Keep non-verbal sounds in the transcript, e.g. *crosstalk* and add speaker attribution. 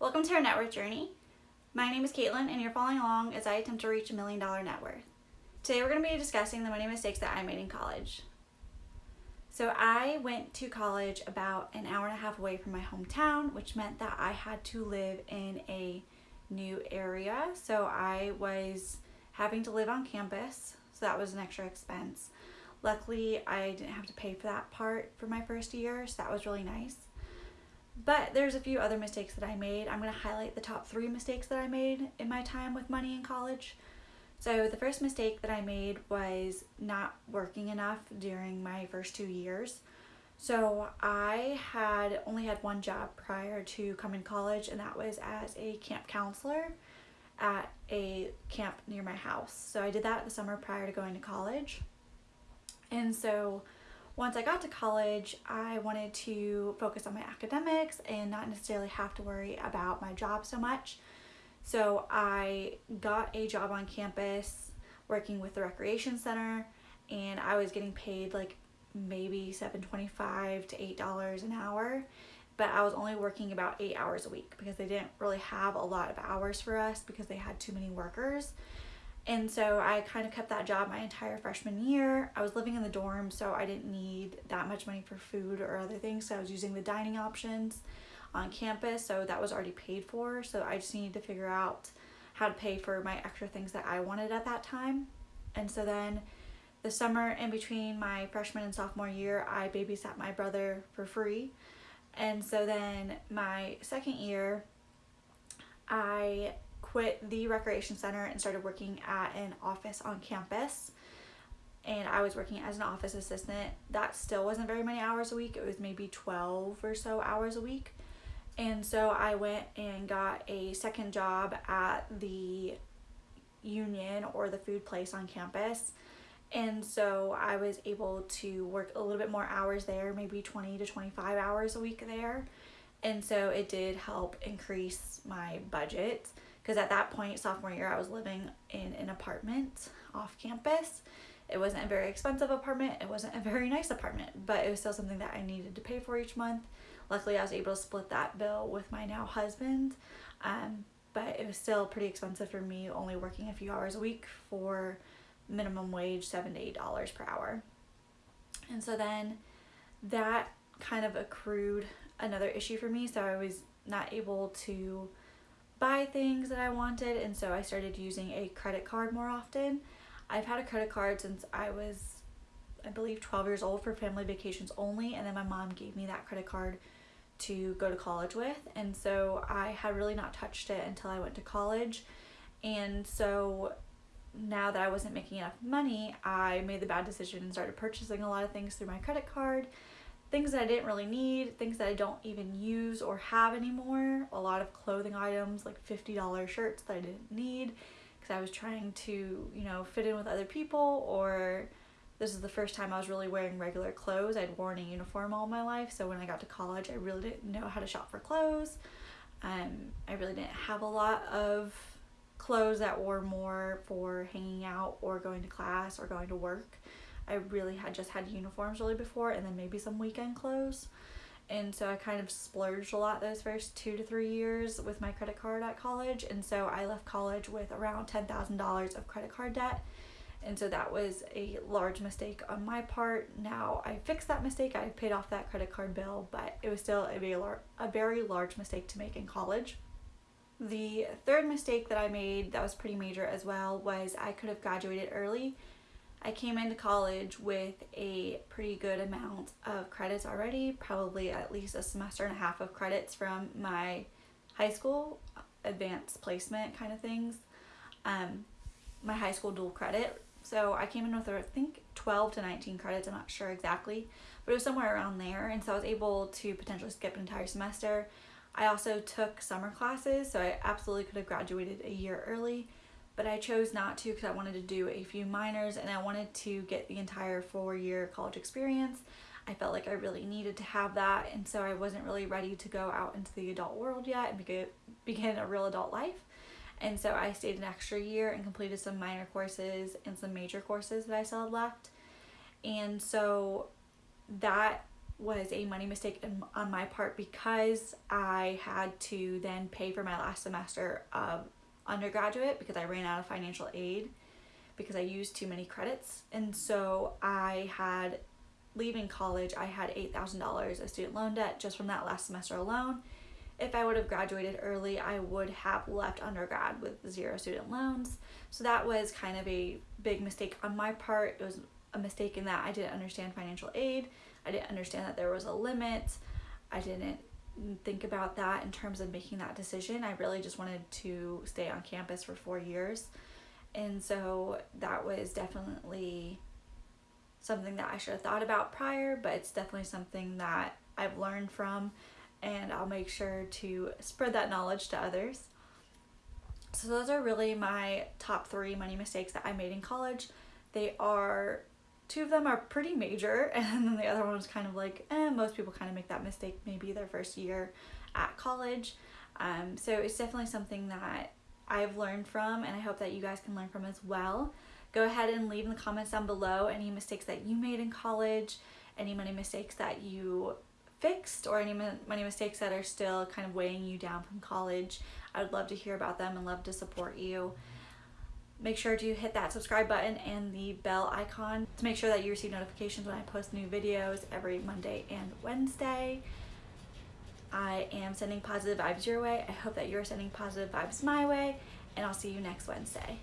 Speaker 1: Welcome to our net worth journey. My name is Caitlin and you're following along as I attempt to reach a million dollar net worth. Today we're going to be discussing the money mistakes that I made in college. So I went to college about an hour and a half away from my hometown, which meant that I had to live in a new area. So I was having to live on campus, so that was an extra expense. Luckily, I didn't have to pay for that part for my first year, so that was really nice. But there's a few other mistakes that I made. I'm going to highlight the top three mistakes that I made in my time with money in college. So the first mistake that I made was not working enough during my first two years. So I had only had one job prior to coming to college and that was as a camp counselor at a camp near my house. So I did that the summer prior to going to college. And so once I got to college, I wanted to focus on my academics and not necessarily have to worry about my job so much. So I got a job on campus working with the recreation center and I was getting paid like maybe 7.25 to $8 an hour but I was only working about eight hours a week because they didn't really have a lot of hours for us because they had too many workers and so I kind of kept that job my entire freshman year. I was living in the dorm, so I didn't need that much money for food or other things. So I was using the dining options on campus, so that was already paid for. So I just needed to figure out how to pay for my extra things that I wanted at that time. And so then the summer in between my freshman and sophomore year, I babysat my brother for free. And so then my second year, I quit the recreation center and started working at an office on campus and I was working as an office assistant. That still wasn't very many hours a week. It was maybe 12 or so hours a week. And so I went and got a second job at the union or the food place on campus. And so I was able to work a little bit more hours there, maybe 20 to 25 hours a week there. And so it did help increase my budget because at that point, sophomore year, I was living in an apartment off campus. It wasn't a very expensive apartment. It wasn't a very nice apartment, but it was still something that I needed to pay for each month. Luckily, I was able to split that bill with my now husband, um, but it was still pretty expensive for me only working a few hours a week for minimum wage, seven to eight dollars per hour. And so then that kind of accrued another issue for me. So I was not able to buy things that I wanted and so I started using a credit card more often. I've had a credit card since I was I believe 12 years old for family vacations only and then my mom gave me that credit card to go to college with and so I had really not touched it until I went to college and so now that I wasn't making enough money I made the bad decision and started purchasing a lot of things through my credit card things that I didn't really need, things that I don't even use or have anymore, a lot of clothing items like $50 shirts that I didn't need because I was trying to, you know, fit in with other people or this is the first time I was really wearing regular clothes. I'd worn a uniform all my life, so when I got to college, I really didn't know how to shop for clothes. Um, I really didn't have a lot of clothes that were more for hanging out or going to class or going to work. I really had just had uniforms really before and then maybe some weekend clothes. And so I kind of splurged a lot those first two to three years with my credit card at college. And so I left college with around $10,000 of credit card debt. And so that was a large mistake on my part. Now I fixed that mistake. I paid off that credit card bill, but it was still a very, a very large mistake to make in college. The third mistake that I made that was pretty major as well was I could have graduated early I came into college with a pretty good amount of credits already, probably at least a semester and a half of credits from my high school advanced placement kind of things. Um, my high school dual credit. So I came in with I think 12 to 19 credits, I'm not sure exactly, but it was somewhere around there. And so I was able to potentially skip an entire semester. I also took summer classes, so I absolutely could have graduated a year early but I chose not to because I wanted to do a few minors and I wanted to get the entire four year college experience. I felt like I really needed to have that and so I wasn't really ready to go out into the adult world yet and begin, a real adult life. And so I stayed an extra year and completed some minor courses and some major courses that I still had left. And so that was a money mistake on my part because I had to then pay for my last semester of undergraduate because I ran out of financial aid because I used too many credits. And so I had, leaving college, I had $8,000 of student loan debt just from that last semester alone. If I would have graduated early, I would have left undergrad with zero student loans. So that was kind of a big mistake on my part. It was a mistake in that I didn't understand financial aid. I didn't understand that there was a limit. I didn't think about that in terms of making that decision. I really just wanted to stay on campus for four years. And so that was definitely something that I should have thought about prior, but it's definitely something that I've learned from and I'll make sure to spread that knowledge to others. So those are really my top three money mistakes that I made in college. They are two of them are pretty major *laughs* and then the other one was kind of like eh, most people kind of make that mistake maybe their first year at college. Um, so it's definitely something that I've learned from and I hope that you guys can learn from as well. Go ahead and leave in the comments down below any mistakes that you made in college any money mistakes that you fixed or any money mistakes that are still kind of weighing you down from college. I would love to hear about them and love to support you Make sure to hit that subscribe button and the bell icon to make sure that you receive notifications when I post new videos every Monday and Wednesday. I am sending positive vibes your way. I hope that you're sending positive vibes my way, and I'll see you next Wednesday.